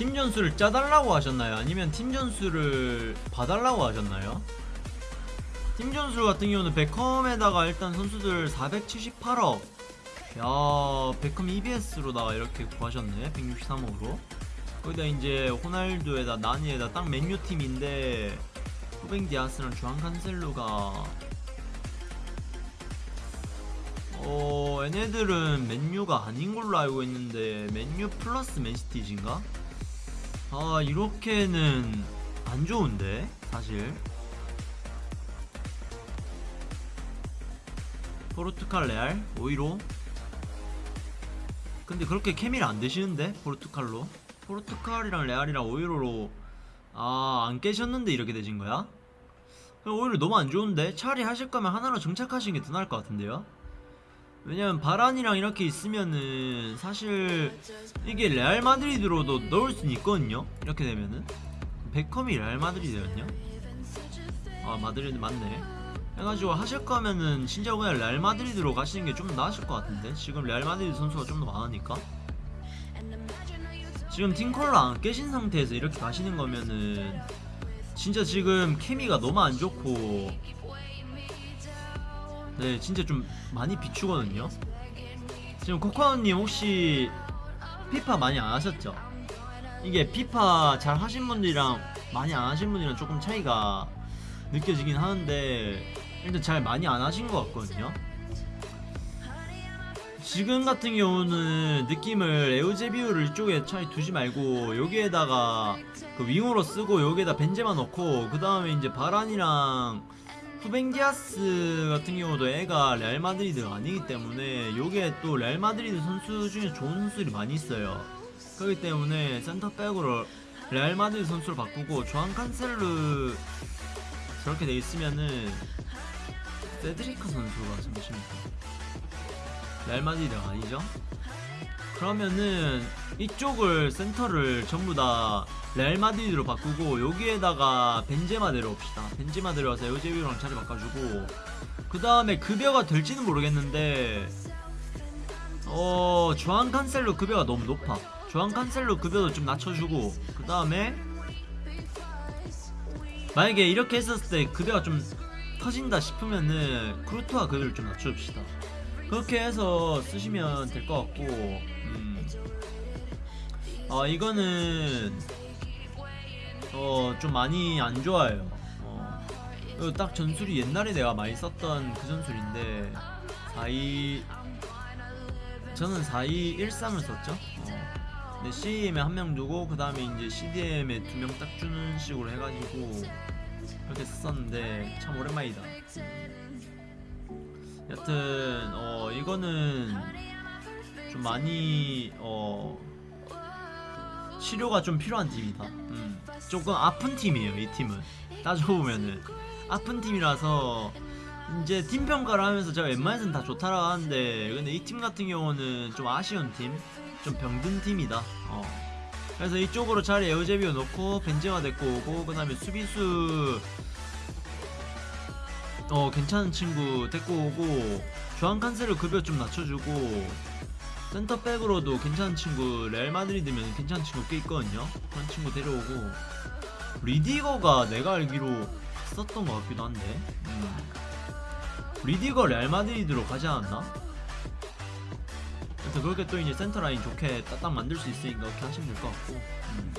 팀 전술을 짜달라고 하셨나요? 아니면 팀 전술을 봐달라고 하셨나요? 팀 전술 같은 경우는 베컴에다가 일단 선수들 478억 야 베컴 EBS로다가 이렇게 구하셨네 163억으로 거기다 이제 호날두에다 나니에다 딱 맨유 팀인데 후뱅 디아스랑 주한 칸셀루가 어 얘네들은 맨유가 아닌 걸로 알고 있는데 맨유 플러스 맨시티즈인가? 아 이렇게는 안 좋은데 사실 포르투갈 레알 5위로 근데 그렇게 케미를 안 되시는데 포르투갈로 포르투갈이랑 레알이랑 5위로로 아 안 깨셨는데 이렇게 되신 거야? 오히려 너무 안 좋은데 차라리 하실 거면 하나로 정착하시는 게 더 나을 것 같은데요? 왜냐면 바란이랑 이렇게 있으면은 사실 이게 레알 마드리드로도 넣을 수는 있거든요. 이렇게 되면은. 베컴이 레알 마드리드였냐? 아 마드리드 맞네. 해가지고 하실 거면은 진짜 그냥 레알 마드리드로 가시는 게 좀 나으실 것 같은데? 지금 레알 마드리드 선수가 좀 더 많으니까. 지금 팀컬러 안 깨신 상태에서 이렇게 가시는 거면은 진짜 지금 케미가 너무 안 좋고 네 진짜 좀 많이 비추거든요 지금 코코아님 혹시 피파 많이 안 하셨죠? 이게 피파 잘 하신 분들이랑 많이 안 하신 분이랑 조금 차이가 느껴지긴 하는데 일단 잘 많이 안 하신 것 같거든요 지금 같은 경우는 느낌을 에우제비우를 이쪽에 차라리 두지 말고 여기에다가 그 윙으로 쓰고 여기에다 벤제마 넣고 그 다음에 이제 바란이랑 후벤디아스 같은 경우도 애가 레알 마드리드가 아니기 때문에 요게 또 레알 마드리드 선수 중에 좋은 선수들이 많이 있어요 그렇기 때문에 센터백으로 레알 마드리드 선수를 바꾸고 주앙 칸셀루 저렇게 돼 있으면은 세드리카 선수가 잠시만요 레알 마드리드가 아니죠? 그러면은 이쪽을 센터를 전부 다 레알 마드리드로 바꾸고 여기에다가 벤제마 내려옵시다. 벤제마 내려와서 에우제비랑 자리 바꿔주고 그 다음에 급여가 될지는 모르겠는데 어 조한 칸셀로 급여가 너무 높아. 조한 칸셀로 급여도 좀 낮춰주고 그 다음에 만약에 이렇게 했었을 때 급여가 좀 터진다 싶으면은 크루트와 급여를 좀 낮춰줍시다. 그렇게 해서 쓰시면 될 것 같고 음. 어 이거는 어 좀 많이 안 좋아요 어. 딱 전술이 옛날에 내가 많이 썼던 그 전술인데 42 저는 4213을 썼죠 어. 근데 CM에 한 명 두고 그 다음에 이제 CDM에 두 명 딱 주는 식으로 해가지고 그렇게 썼었는데 참 오랜만이다 여튼 어 이거는 좀 많이 어 치료가 좀 필요한 팀이다. 음, 조금 아픈 팀이에요 이 팀은 따져보면은 아픈 팀이라서 이제 팀 평가를 하면서 제가 웬만해서는 다 좋다라고 하는데 근데 이 팀 같은 경우는 좀 아쉬운 팀, 좀 병든 팀이다. 어. 그래서 이쪽으로 차라리 에우제비오 놓고 벤제마 데리고 오고 그 다음에 수비수 어 괜찮은 친구 데리고 오고 칸셀루 급여 좀 낮춰주고 센터백으로도 괜찮은 친구 레알 마드리드면 괜찮은 친구 꽤 있거든요 그런 친구 데려오고 뤼디거가 내가 알기로 썼던 것 같기도 한데 음. 뤼디거 레알 마드리드로 가지 않았나? 그래서 그렇게 또 이제 센터라인 좋게 딱딱 만들 수 있으니까 그렇게 하시면 될 것 같고 음.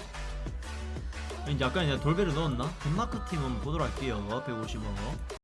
이제 아까 이제 돌베를 넣었나? 덴마크 팀 한번 보도록 할게요 150억